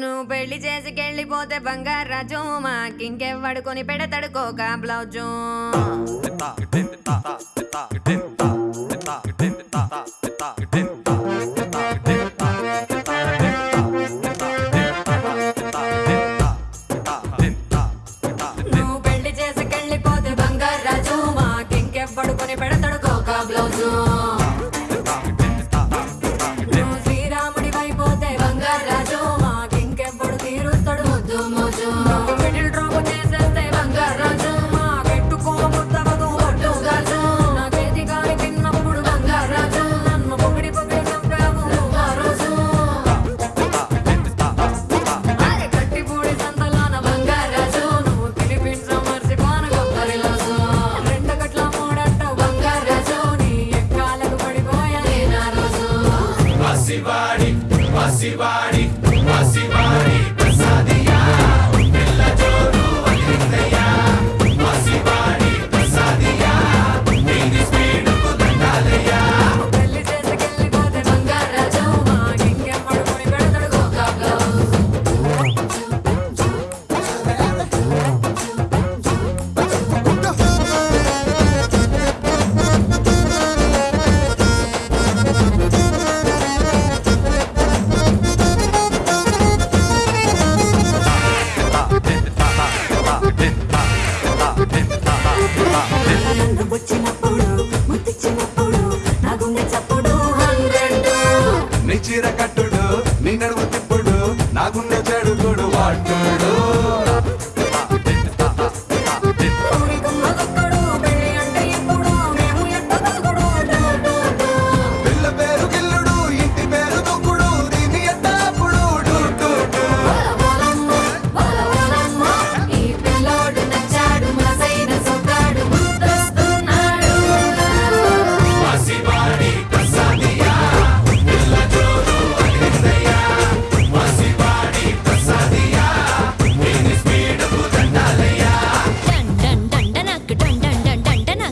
నువ్వు పెళ్ళి చేసి కెళ్ళిపోతే బంగారు రాజు మాకింకెవ్వడు కొని బ్లౌజు. Guaraciba ముత్తిచ్చినప్పుడు ముత్తిచ్చినప్పుడు నా గుండె చప్పుడు. హండ్రెడ్. నిచిర కట్ట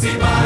próxima.